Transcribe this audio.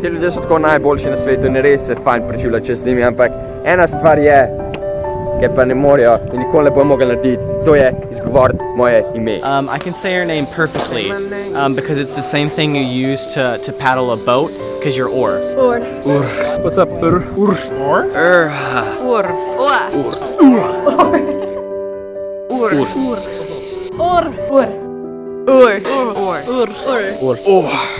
ti ljudje so tako najboljši na svetu in res se fajn preživlja čez njimi, ampak ena stvar je, ki pa ne morejo in nikoli ne bojo mogli narediti, to je izgovoriti moje ime. Um, I can say your name perfectly, um, because it's the same thing you use to, to paddle a boat, because you're or. Or. Or. What's up, ur? Ur. Or? Ur. Ur. Or. Ur. Ur. Ur. Ur. Ur. Ur. Ur. Ur. Ur. Ur. Ur. Ur. Ur.